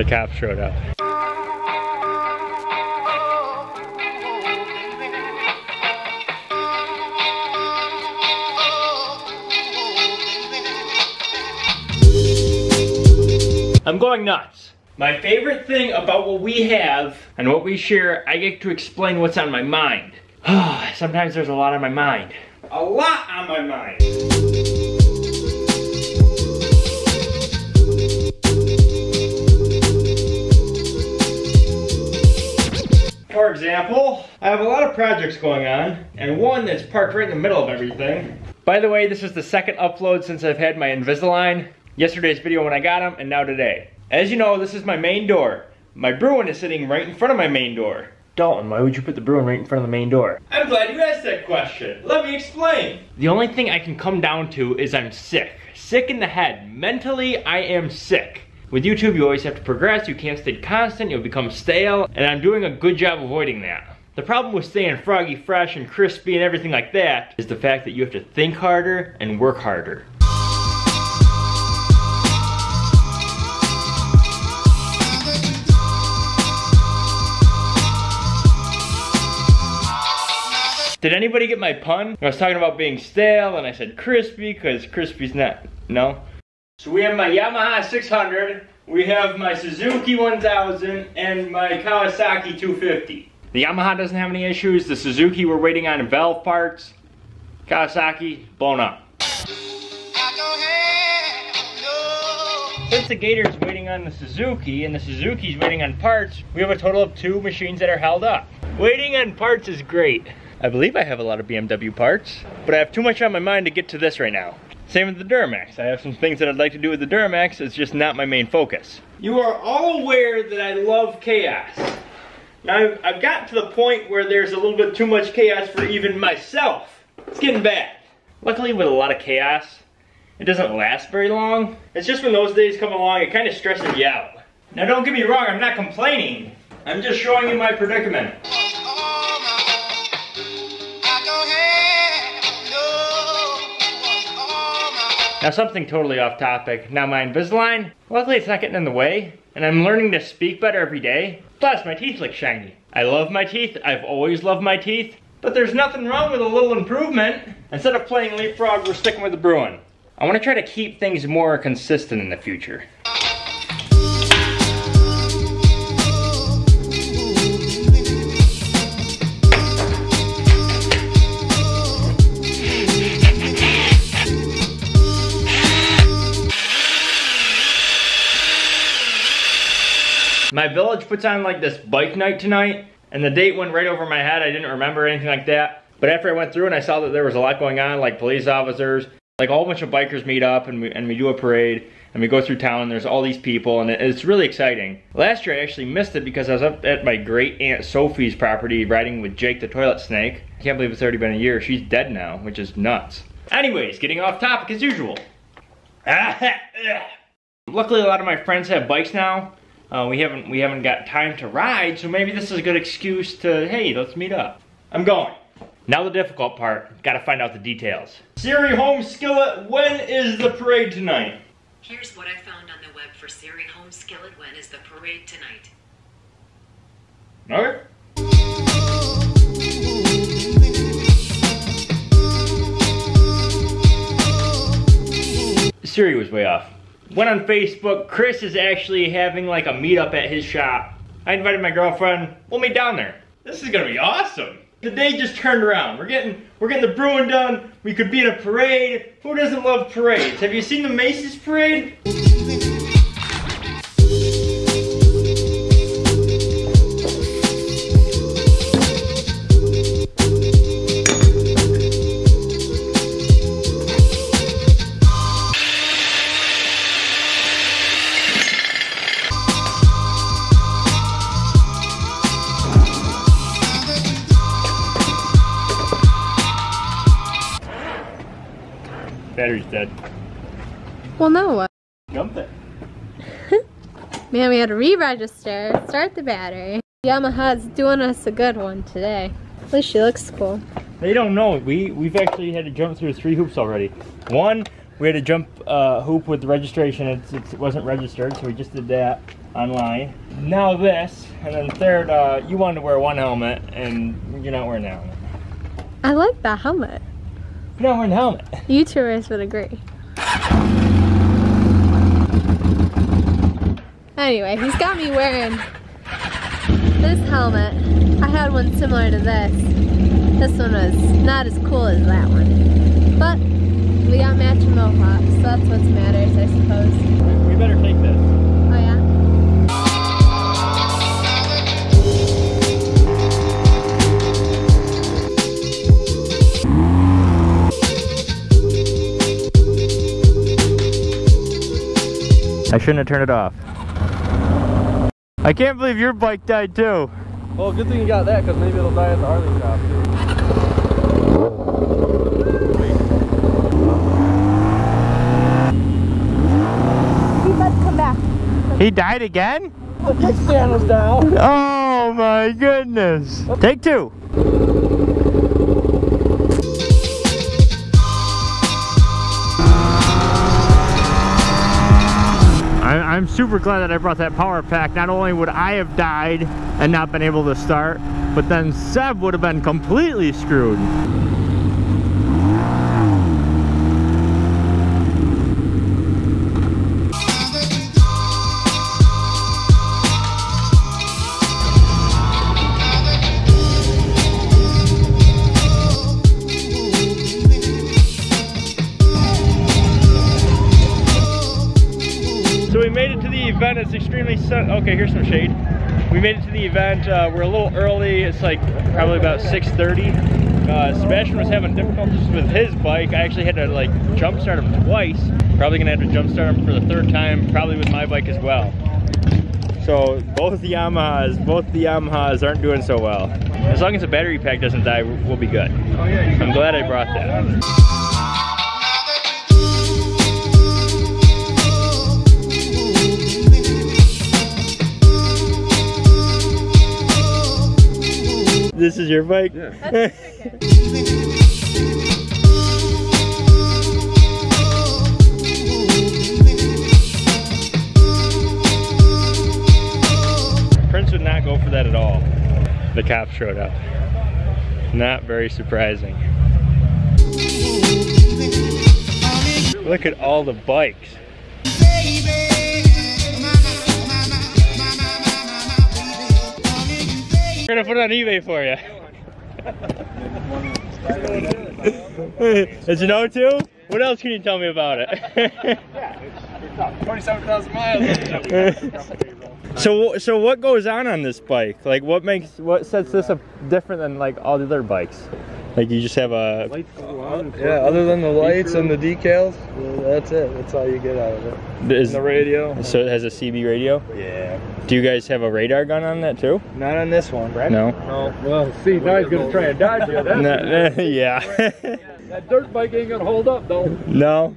The cops showed up. I'm going nuts. My favorite thing about what we have and what we share, I get to explain what's on my mind. Sometimes there's a lot on my mind. A lot on my mind. For example, I have a lot of projects going on, and one that's parked right in the middle of everything. By the way, this is the second upload since I've had my Invisalign. Yesterday's video when I got them, and now today. As you know, this is my main door. My Bruin is sitting right in front of my main door. Dalton, why would you put the Bruin right in front of the main door? I'm glad you asked that question. Let me explain. The only thing I can come down to is I'm sick. Sick in the head. Mentally, I am sick. With YouTube, you always have to progress, you can't stay constant, you'll become stale, and I'm doing a good job avoiding that. The problem with staying froggy fresh and crispy and everything like that is the fact that you have to think harder and work harder. Did anybody get my pun? I was talking about being stale and I said crispy because crispy's not, no? So we have my Yamaha 600, we have my Suzuki 1000, and my Kawasaki 250. The Yamaha doesn't have any issues, the Suzuki we're waiting on valve parts, Kawasaki blown up. Since the Gator's waiting on the Suzuki and the Suzuki's waiting on parts, we have a total of two machines that are held up. Waiting on parts is great. I believe I have a lot of BMW parts, but I have too much on my mind to get to this right now. Same with the Duramax. I have some things that I'd like to do with the Duramax, it's just not my main focus. You are all aware that I love chaos. Now, I've, I've gotten to the point where there's a little bit too much chaos for even myself. It's getting bad. Luckily, with a lot of chaos, it doesn't last very long. It's just when those days come along, it kind of stresses you out. Now, don't get me wrong, I'm not complaining. I'm just showing you my predicament. Now something totally off topic. Now my Invisalign, luckily it's not getting in the way, and I'm learning to speak better every day. Plus my teeth look shiny. I love my teeth, I've always loved my teeth, but there's nothing wrong with a little improvement. Instead of playing leapfrog, we're sticking with the Bruin. I wanna try to keep things more consistent in the future. Village puts on like this bike night tonight, and the date went right over my head. I didn't remember anything like that. But after I went through and I saw that there was a lot going on, like police officers, like a whole bunch of bikers meet up and we, and we do a parade and we go through town and there's all these people and it's really exciting. Last year I actually missed it because I was up at my great aunt Sophie's property riding with Jake the toilet snake. I can't believe it's already been a year. She's dead now, which is nuts. Anyways, getting off topic as usual. Luckily a lot of my friends have bikes now uh, we haven't we haven't got time to ride, so maybe this is a good excuse to, hey, let's meet up. I'm going. Now the difficult part, gotta find out the details. Siri Home Skillet, when is the parade tonight? Here's what I found on the web for Siri Home Skillet, when is the parade tonight? Okay. Siri was way off went on Facebook. Chris is actually having like a meetup at his shop. I invited my girlfriend. We'll meet down there. This is gonna be awesome. The day just turned around. We're getting we're getting the brewing done. We could be in a parade. Who doesn't love parades? Have you seen the Macy's parade? Battery's dead. Well, now what? Jump it. Man, we had to re-register, start the battery. Yamaha's doing us a good one today. At least she looks cool. They don't know. We, we've actually had to jump through three hoops already. One, we had to jump uh, hoop with the registration. It, it wasn't registered, so we just did that. online. Now this, and then third, uh, you wanted to wear one helmet, and you're not wearing that helmet. I like that helmet. You're not wearing the helmet. YouTubers would agree. Anyway, he's got me wearing this helmet. I had one similar to this. This one was not as cool as that one. But we got matching mohawks, so that's what matters, I suppose. We better take I shouldn't have turned it off. I can't believe your bike died too. Well, good thing you got that, because maybe it'll die at the Harley shop, too. He must come back. He died again? The kickstand was down. Oh my goodness. Take two. I'm super glad that I brought that power pack. Not only would I have died and not been able to start, but then Seb would have been completely screwed. Event. It's extremely sun. Okay, here's some shade. We made it to the event. Uh, we're a little early. It's like probably about 6:30. Uh, Sebastian was having difficulties with his bike. I actually had to like jump start him twice. Probably gonna have to jump start him for the third time. Probably with my bike as well. So both the Yamahas, both the Yamahas aren't doing so well. As long as the battery pack doesn't die, we'll be good. Oh. I'm glad I brought that. This is your bike? Yeah. Prince would not go for that at all. The cops showed up. Not very surprising. Look at all the bikes. We're gonna put it on eBay for you. Is it O2? What else can you tell me about it? Yeah, 27,000 miles. So so what goes on on this bike? Like what makes what sets this up different than like all the other bikes? Like you just have a lights yeah, other than the lights and the decals, that's it. That's all you get out of it. is, And the radio. so it has a CB radio. Yeah. Do you guys have a radar gun on that too? Not on this one, right? No. No. Well, see, now he's gonna try and dodge you. No, yeah. That dirt bike ain't gonna hold up, though. no.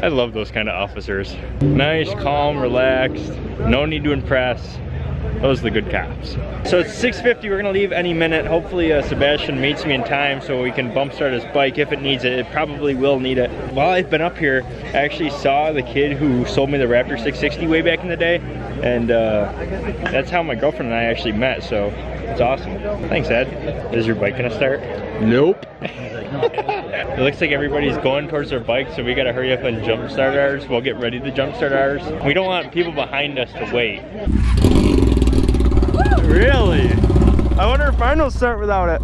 I love those kind of officers. Nice, calm, relaxed, no need to impress. Those are the good cops. So it's 6.50, we're gonna leave any minute. Hopefully uh, Sebastian meets me in time so we can bump start his bike if it needs it. It probably will need it. While I've been up here, I actually saw the kid who sold me the Raptor 660 way back in the day. And uh, that's how my girlfriend and I actually met, so it's awesome. Thanks, Ed. Is your bike gonna start? Nope. it looks like everybody's going towards their bike, so we gotta hurry up and jump start ours. We'll get ready to jump start ours. We don't want people behind us to wait. Really? I wonder if mine will start without it.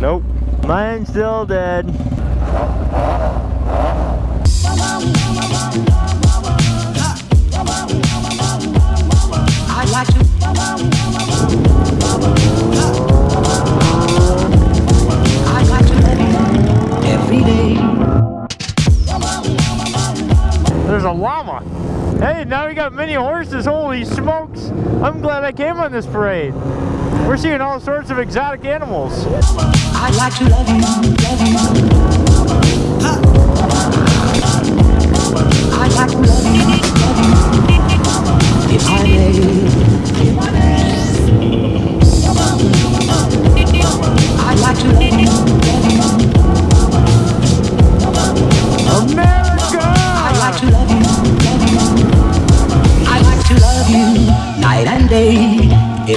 Nope. Mine's still dead. Now we got mini horses. Holy smokes. I'm glad I came on this parade. We're seeing all sorts of exotic animals. I like to love you, love you. I like to love you, love you. If I may. I like to love you, why nay, nay, nay. I like I like to love you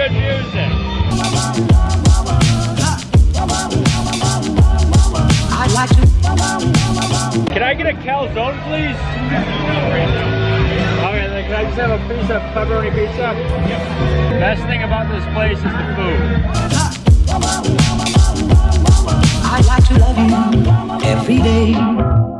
good music. I like to Can I get a calzone, please? Okay, then can I just have a piece of pepperoni pizza? Best thing about this place is the food. I like to love you every day.